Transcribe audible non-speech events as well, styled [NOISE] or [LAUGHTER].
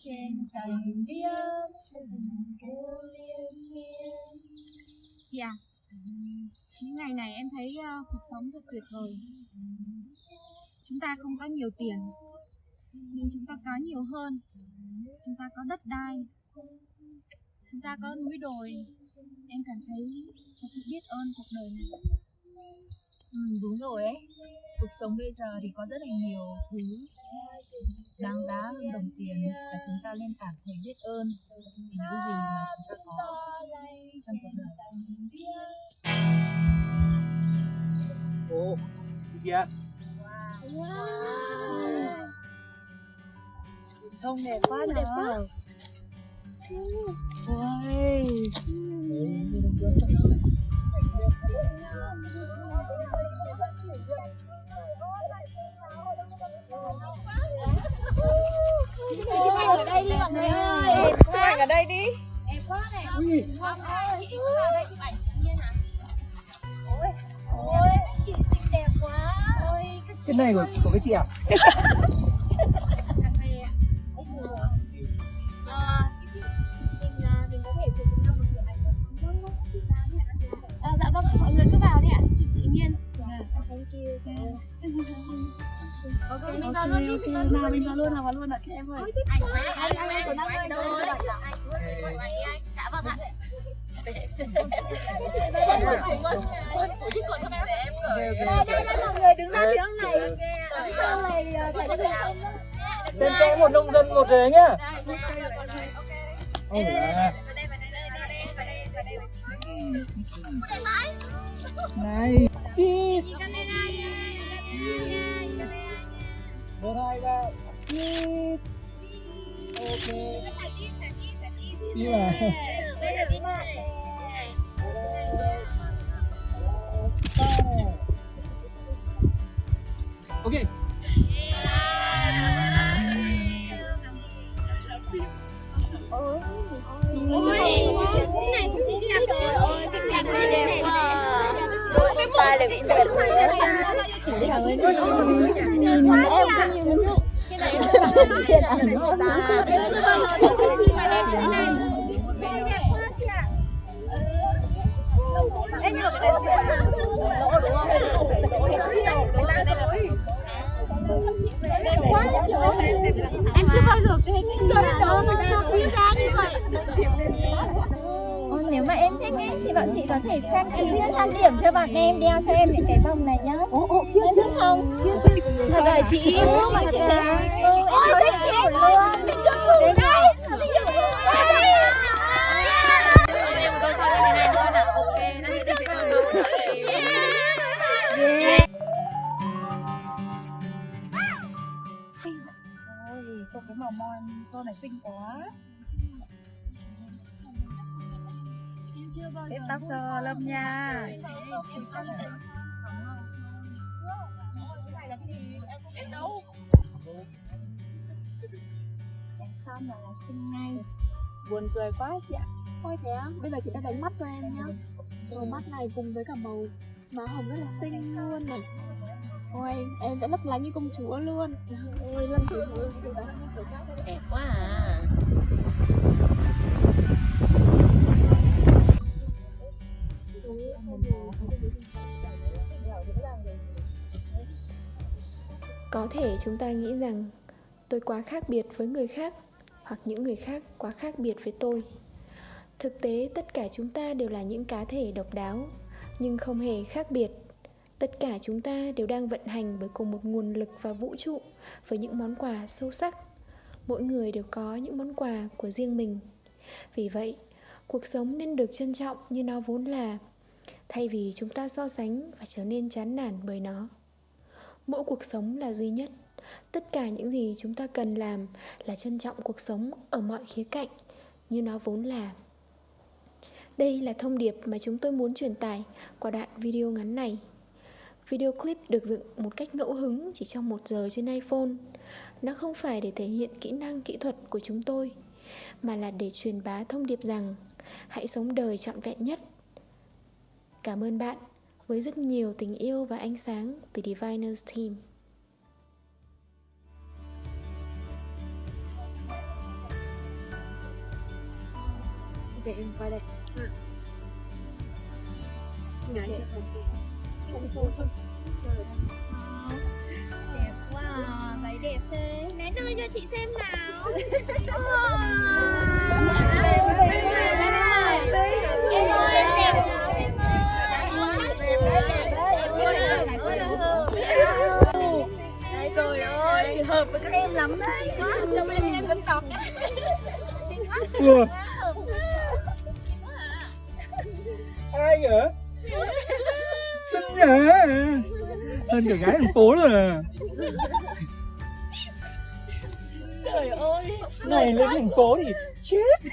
trên tầng biếc kêu liên miên Chị à, những ngày này em thấy uh, cuộc sống thật tuyệt vời. Chúng ta không có nhiều tiền, nhưng chúng ta có nhiều hơn. Chúng ta có đất đai, chúng ta có núi đồi. Em cảm thấy thật sự biết ơn cuộc đời này. Ừ, đúng rồi ấy. Cuộc sống bây giờ thì có rất là nhiều thứ đáng giá hơn đồng tiền và chúng ta nên cảm thấy biết ơn. Vì những gì mà chúng ta có trong cuộc đời. Ồ kìa wow. không đẹp quá đẹp quá. Ôi. Chụp ảnh ở đây đi mọi người ơi. Chụp ảnh ở đây đi. Đẹp quá này. Vâng, chị vào đây chụp ảnh nhiên hả? Ôi, ôi, chị xinh đẹp quá. Ôi, cái này của, của cái chị à? [LAUGHS] ok mình vào luôn đi mình vào luôn nào mình vào luôn nào vào luôn nào chị em ơi anh anh anh anh của năm anh đâu rồi anh dạ vâng ạ Đây, đây, đây, mọi người đứng ra phía này. Sau này chạy cái Trên kẽ một nông dân một rồi nhá. Ôi là. Này, cheese. Một hai ba, cheese. Ok. Đi mà. Ok. ôi cái này cũng chính là cái Xinh đẹp quá. Đôi cái tay là bị trượt. Nhìn em có nhìn Cái này là người ta. Ê, nhưng mà cái này em chưa bao giờ thấy cái người đó mà quý giá như vậy thích ấy thì bọn chị có thể trang trí cho trang điểm cho bọn em đeo cho em những cái vòng này nhá. em thích không? thật đời chị? Ừ, bọn chị. Thấy. Ừ, em thích chị luôn. Đây. em tôi sau đây này luôn à? Ok nó sẽ đi với tôi Ôi, có cái màu mon son này xinh quá Tết tóc cho Lâm nha. Xong là xinh ngay. buồn cười quá chị ạ. Thôi thế á, bây giờ chị đã đánh mắt cho em nhá. Màu mắt này cùng với cả màu má hồng rất là xinh luôn này. Ôi, em sẽ lấp lánh như công chúa luôn. Ôi, Lâm thử thử thử đẹp quá à có thể chúng ta nghĩ rằng tôi quá khác biệt với người khác, hoặc những người khác quá khác biệt với tôi. Thực tế, tất cả chúng ta đều là những cá thể độc đáo, nhưng không hề khác biệt. Tất cả chúng ta đều đang vận hành bởi cùng một nguồn lực và vũ trụ, với những món quà sâu sắc. Mỗi người đều có những món quà của riêng mình. Vì vậy, cuộc sống nên được trân trọng như nó vốn là, thay vì chúng ta so sánh và trở nên chán nản bởi nó mỗi cuộc sống là duy nhất. Tất cả những gì chúng ta cần làm là trân trọng cuộc sống ở mọi khía cạnh, như nó vốn là. Đây là thông điệp mà chúng tôi muốn truyền tải qua đoạn video ngắn này. Video clip được dựng một cách ngẫu hứng chỉ trong một giờ trên iphone. Nó không phải để thể hiện kỹ năng kỹ thuật của chúng tôi, mà là để truyền bá thông điệp rằng hãy sống đời trọn vẹn nhất. Cảm ơn bạn với rất nhiều tình yêu và ánh sáng từ Diviners Team. Để em quay đây. Ừ. Ngại chưa? Không phù không? Đẹp quá, à, váy đẹp thế. Nén đưa cho chị xem nào. [LAUGHS] Ủa. ai vậy? Xinh nhỉ hơn cả gái thành phố rồi à. Trời ơi. Này lên thành phố thì chết